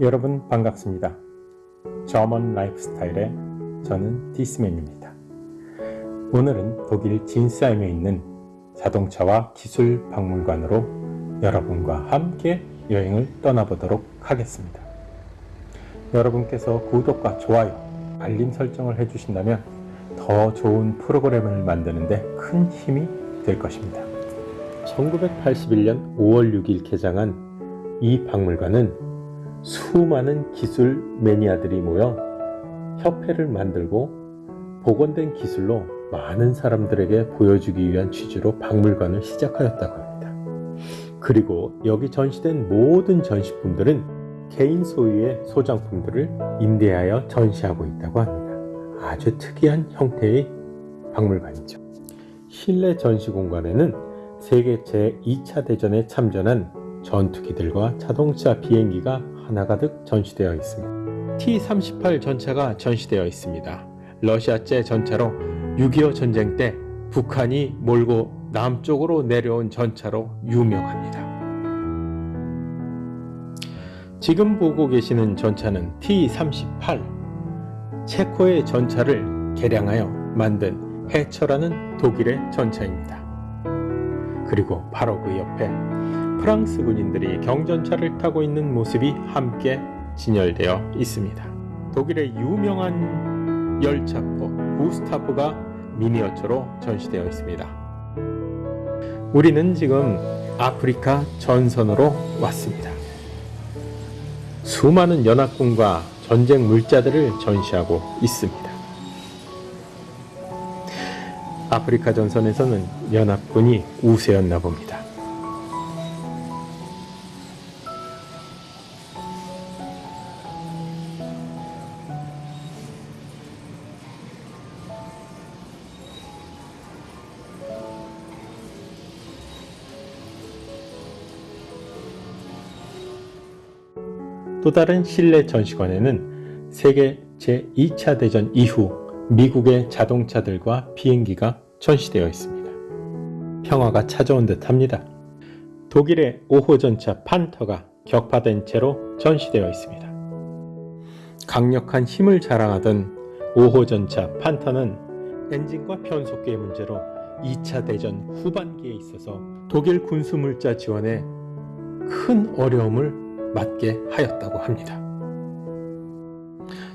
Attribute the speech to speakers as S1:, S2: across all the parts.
S1: 여러분 반갑습니다. 저먼 라이프스타일의 저는 디스맨입니다. 오늘은 독일 진사임에 있는 자동차와 기술 박물관으로 여러분과 함께 여행을 떠나보도록 하겠습니다. 여러분께서 구독과 좋아요, 알림 설정을 해주신다면 더 좋은 프로그램을 만드는데 큰 힘이 될 것입니다. 1981년 5월 6일 개장한 이 박물관은 수많은 기술 매니아들이 모여 협회를 만들고 복원된 기술로 많은 사람들에게 보여주기 위한 취지로 박물관을 시작하였다고 합니다. 그리고 여기 전시된 모든 전시품들은 개인 소유의 소장품들을 임대하여 전시하고 있다고 합니다. 아주 특이한 형태의 박물관이죠. 실내 전시 공간에는 세계 제2차 대전에 참전한 전투기들과 자동차 비행기가 하나가득 전시되어 있습니다. T-38 전차가 전시되어 있습니다. 러시아제 전차로 6.25 전쟁 때 북한이 몰고 남쪽으로 내려온 전차로 유명합니다. 지금 보고 계시는 전차는 T-38 체코의 전차를 개량하여 만든 해처라는 독일의 전차입니다. 그리고 바로 그 옆에 프랑스 군인들이 경전차를 타고 있는 모습이 함께 진열되어 있습니다. 독일의 유명한 열차포 구스타프가 미니어처로 전시되어 있습니다. 우리는 지금 아프리카 전선으로 왔습니다. 수많은 연합군과 전쟁 물자들을 전시하고 있습니다. 아프리카 전선에서는 연합군이 우세였나 봅니다. 또 다른 실내 전시관에는 세계 제2차 대전 이후 미국의 자동차들과 비행기가 전시되어 있습니다. 평화가 찾아온 듯 합니다. 독일의 5호 전차 판터가 격파된 채로 전시되어 있습니다. 강력한 힘을 자랑하던 5호 전차 판터는 엔진과 변속기의 문제로 2차 대전 후반기에 있어서 독일 군수물자 지원에 큰 어려움을 맞게 하였다고 합니다.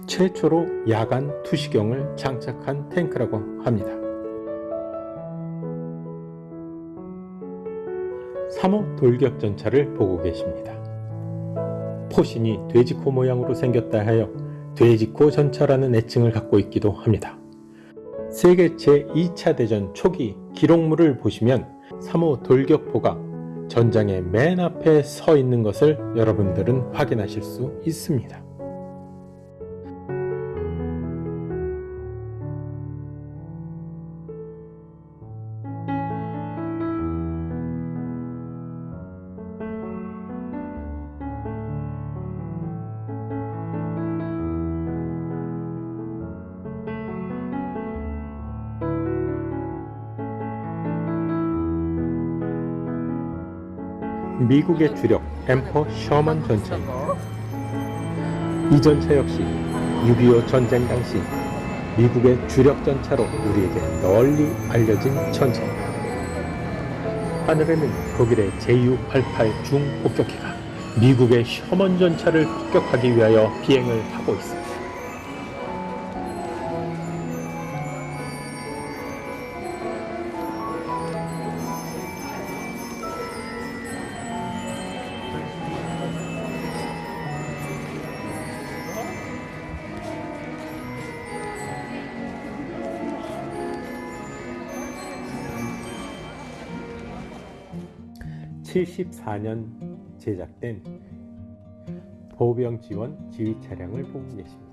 S1: 최초로 야간 투시경을 장착한 탱크라고 합니다. 3호 돌격전차를 보고 계십니다. 포신이 돼지코 모양으로 생겼다 하여 돼지코 전차라는 애칭을 갖고 있기도 합니다. 세계 제2차 대전 초기 기록물을 보시면 3호 돌격포가 전장의 맨 앞에 서 있는 것을 여러분들은 확인하실 수 있습니다. 미국의 주력 엠퍼 셔먼 전차입니다. 이 전차 역시 6.25 전쟁 당시 미국의 주력 전차로 우리에게 널리 알려진 전차입니다. 하늘에는 독일의 Ju-88 중폭격기가 미국의 셔먼 전차를 폭격하기 위하여 비행을 하고 있습니다. 74년 제작된 보병 지원 지휘 차량을 보고 계십니다.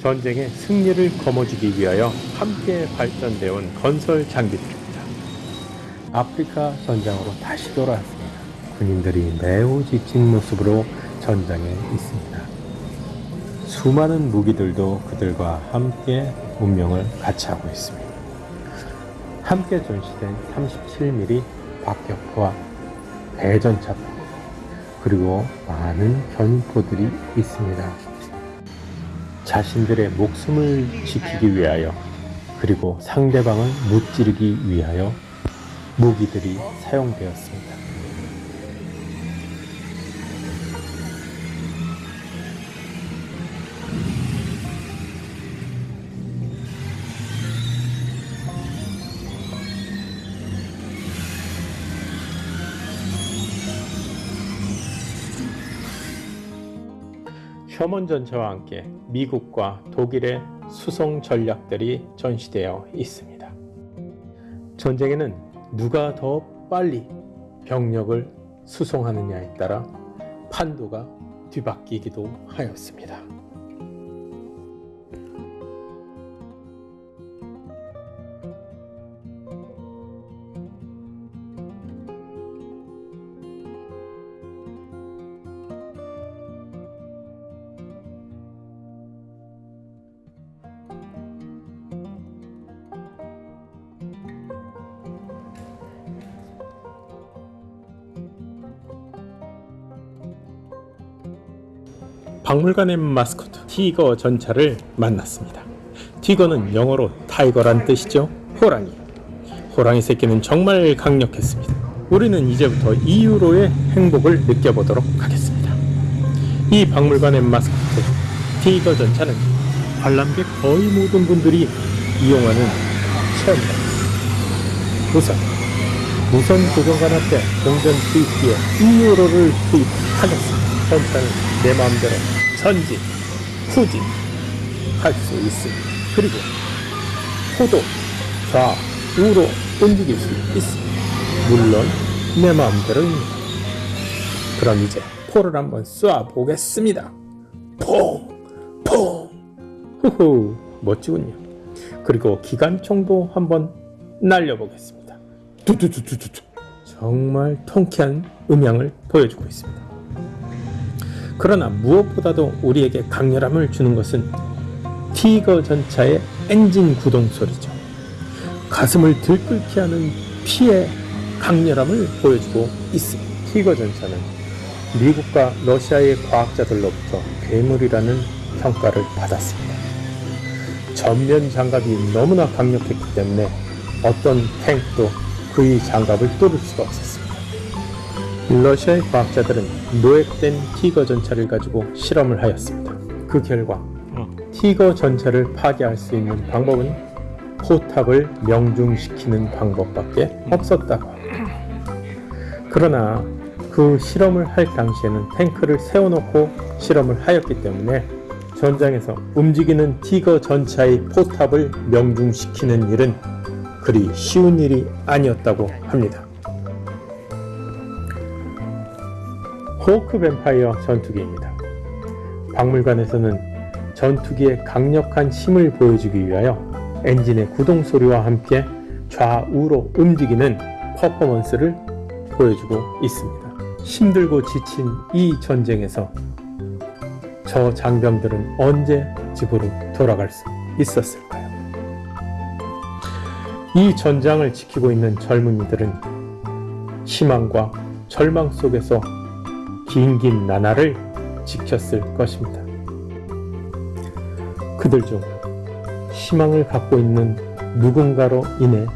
S1: 전쟁의 승리를 거머쥐기 위하여 함께 발전되어 온 건설 장비들 아프리카 전장으로 다시 돌아왔습니다. 군인들이 매우 지친 모습으로 전장에 있습니다. 수많은 무기들도 그들과 함께 운명을 같이 하고 있습니다. 함께 전시된 37mm 박격포와 대전차포 그리고 많은 견포들이 있습니다. 자신들의 목숨을 지키기 위하여 그리고 상대방을 무찌르기 위하여 무기들이 사용되었습니다. 셔먼 전차와 함께 미국과 독일의 수송 전략들이 전시되어 있습니다. 전쟁에는 누가 더 빨리 병력을 수송하느냐에 따라 판도가 뒤바뀌기도 하였습니다. 박물관의 마스코트 티거 전차를 만났습니다. 티거는 영어로 타이거란 뜻이죠. 호랑이. 호랑이 새끼는 정말 강력했습니다. 우리는 이제부터 이유로의 행복을 느껴보도록 하겠습니다. 이 박물관의 마스코트 티거 전차는 관람객 거의 모든 분들이 이용하는 체험장. 우선 무선 고정관 앞에 동전 투입기에 2유로를 투입하겠습니다. 전차는 내 마음대로 전진, 후진 할 수 있습니다. 그리고 호도, 좌우로 움직일 수 있습니다. 물론 내 마음대로입니다. 그럼 이제 포를 한번 쏴 보겠습니다. 퐁! 퐁! 후후 멋지군요. 그리고 기관총도 한번 날려보겠습니다. 두두두두두 정말 통쾌한 음향을 보여주고 있습니다. 그러나 무엇보다도 우리에게 강렬함을 주는 것은 티거 전차의 엔진 구동 소리죠. 가슴을 들끓게 하는 피의 강렬함을 보여주고 있습니다. 티거 전차는 미국과 러시아의 과학자들로부터 괴물이라는 평가를 받았습니다. 전면 장갑이 너무나 강력했기 때문에 어떤 탱크도 그의 장갑을 뚫을 수가 없었습니다. 러시아의 과학자들은 노획된 티거 전차를 가지고 실험을 하였습니다. 그 결과 티거 전차를 파괴할 수 있는 방법은 포탑을 명중시키는 방법밖에 없었다고 합니다. 그러나 그 실험을 할 당시에는 탱크를 세워놓고 실험을 하였기 때문에 전장에서 움직이는 티거 전차의 포탑을 명중시키는 일은 그리 쉬운 일이 아니었다고 합니다. 호크 뱀파이어 전투기입니다. 박물관에서는 전투기의 강력한 힘을 보여주기 위하여 엔진의 구동 소리와 함께 좌우로 움직이는 퍼포먼스를 보여주고 있습니다. 힘들고 지친 이 전쟁에서 저 장병들은 언제 집으로 돌아갈 수 있었을까요? 이 전장을 지키고 있는 젊은이들은 희망과 절망 속에서 긴긴 나날을 지켰을 것입니다. 그들 중 희망을 갖고 있는 누군가로 인해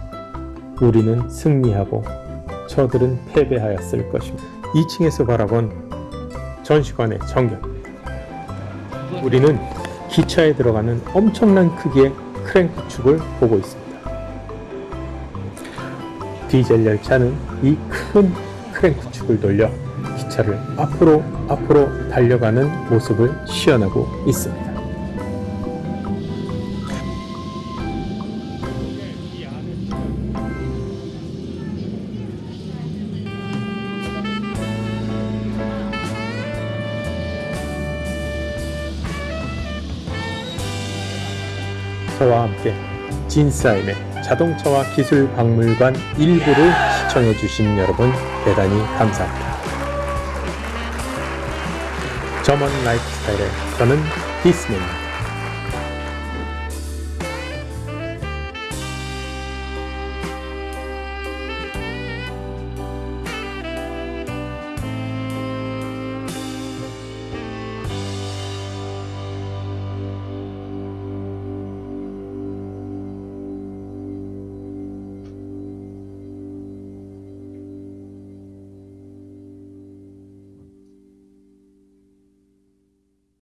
S1: 우리는 승리하고 저들은 패배하였을 것입니다. 2층에서 바라본 전시관의 전경입니다. 우리는 기차에 들어가는 엄청난 크기의 크랭크 축을 보고 있습니다. 디젤 열차는 이 큰 크랭크 축을 돌려 기차를 앞으로 앞으로 달려가는 모습을 시연하고 있습니다. 저와 함께 진사임의 자동차와 기술 박물관 일부를 시청해 주신 여러분 대단히 감사합니다. 점원 라이프스타일의 저는 디스입니다.